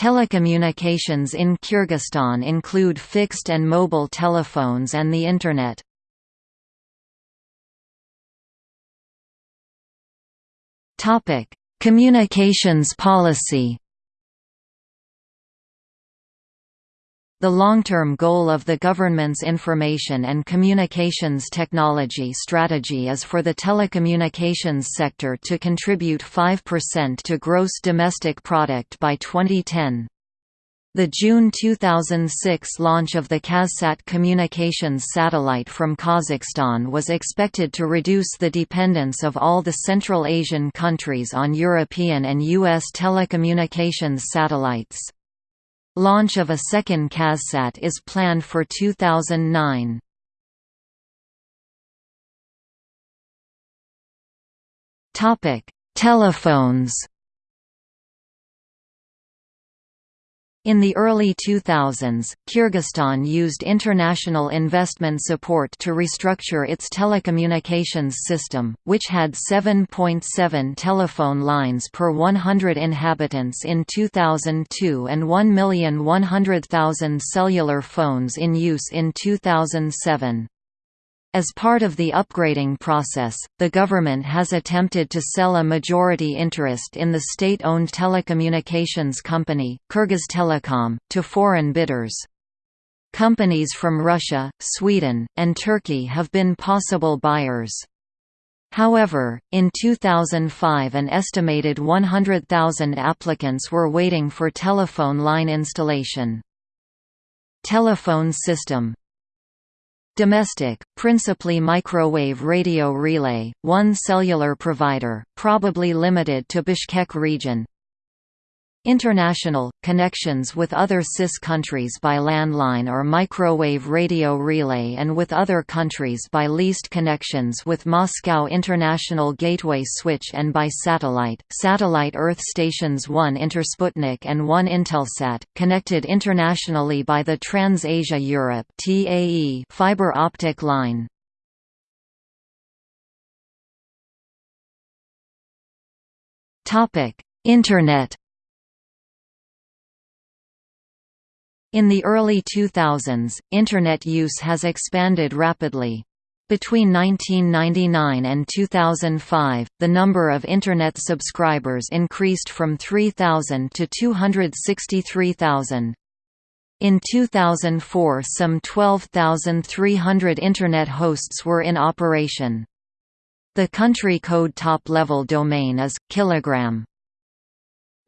Telecommunications in Kyrgyzstan include fixed and mobile telephones and the Internet. Communications policy The long-term goal of the government's information and communications technology strategy is for the telecommunications sector to contribute 5% to gross domestic product by 2010. The June 2006 launch of the KazSat communications satellite from Kazakhstan was expected to reduce the dependence of all the Central Asian countries on European and U.S. telecommunications satellites. Launch of a second KazSat is planned for 2009. Topic: Telephones In the early 2000s, Kyrgyzstan used international investment support to restructure its telecommunications system, which had 7.7 telephone lines per 100 inhabitants in 2002 and 1,100,000 cellular phones in use in 2007. As part of the upgrading process, the government has attempted to sell a majority interest in the state-owned telecommunications company, Kyrgyztelecom, to foreign bidders. Companies from Russia, Sweden, and Turkey have been possible buyers. However, in 2005 an estimated 100,000 applicants were waiting for telephone line installation. Telephone system Domestic, principally microwave radio relay, one cellular provider, probably limited to Bishkek region, International – connections with other CIS countries by landline or microwave radio relay and with other countries by leased connections with Moscow International Gateway Switch and by satellite, satellite Earth stations 1 Intersputnik and 1 Intelsat, connected internationally by the Trans-Asia Europe (TAE) fiber optic line. Internet In the early 2000s, Internet use has expanded rapidly. Between 1999 and 2005, the number of Internet subscribers increased from 3,000 to 263,000. In 2004 some 12,300 Internet hosts were in operation. The country code top-level domain is, kilogram.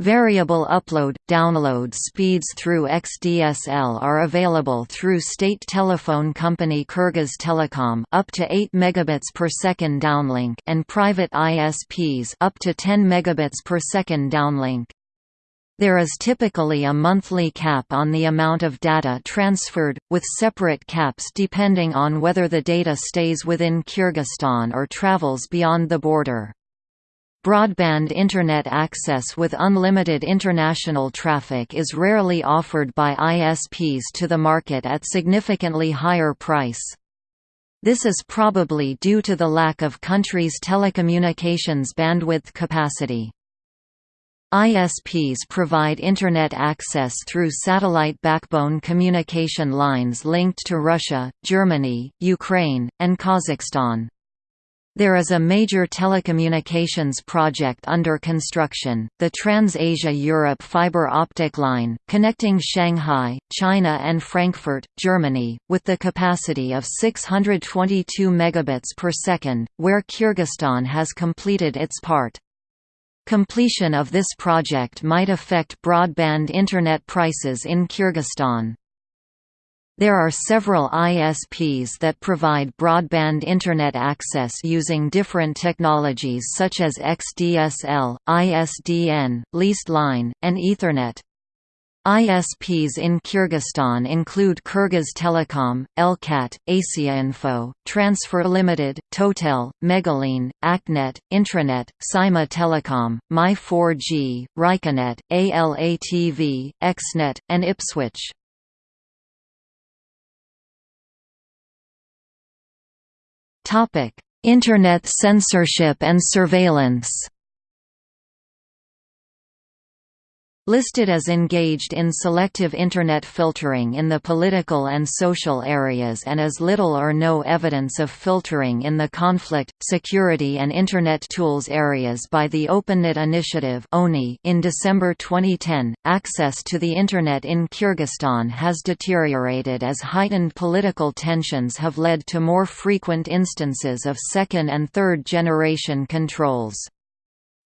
Variable upload-download speeds through XDSL are available through state telephone company Kyrgyz Telecom up to 8 megabits per second downlink and private ISPs up to 10 megabits per second downlink. There is typically a monthly cap on the amount of data transferred, with separate caps depending on whether the data stays within Kyrgyzstan or travels beyond the border. Broadband Internet access with unlimited international traffic is rarely offered by ISPs to the market at significantly higher price. This is probably due to the lack of country's telecommunications bandwidth capacity. ISPs provide Internet access through satellite backbone communication lines linked to Russia, Germany, Ukraine, and Kazakhstan. There is a major telecommunications project under construction, the Trans-Asia Europe fiber optic line, connecting Shanghai, China and Frankfurt, Germany, with the capacity of 622 megabits per second, where Kyrgyzstan has completed its part. Completion of this project might affect broadband Internet prices in Kyrgyzstan. There are several ISPs that provide broadband Internet access using different technologies such as XDSL, ISDN, leased line, and Ethernet. ISPs in Kyrgyzstan include Kyrgyz Telecom, Elcat, Asiainfo, Transfer Limited, Totel, Megaline, Aknet, Intranet, Saima Telecom, My4G, Ryconet, ALATV, Xnet, and Ipswitch. Internet censorship and surveillance. Listed as engaged in selective Internet filtering in the political and social areas and as little or no evidence of filtering in the conflict, security and Internet tools areas by the OpenNet Initiative in December 2010, access to the Internet in Kyrgyzstan has deteriorated as heightened political tensions have led to more frequent instances of second and third generation controls.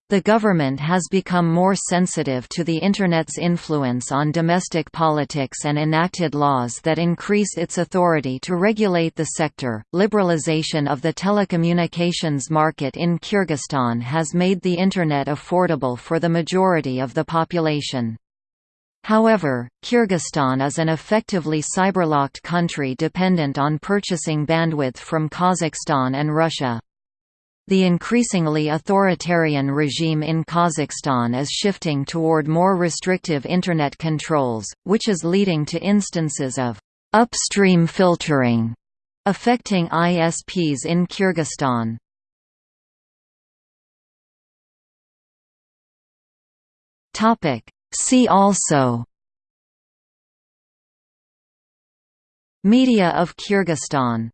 The government has become more sensitive to the Internet's influence on domestic politics and enacted laws that increase its authority to regulate the sector. Liberalization of the telecommunications market in Kyrgyzstan has made the Internet affordable for the majority of the population. However, Kyrgyzstan is an effectively cyberlocked country dependent on purchasing bandwidth from Kazakhstan and Russia. The increasingly authoritarian regime in Kazakhstan is shifting toward more restrictive Internet controls, which is leading to instances of «upstream filtering» affecting ISPs in Kyrgyzstan. See also Media of Kyrgyzstan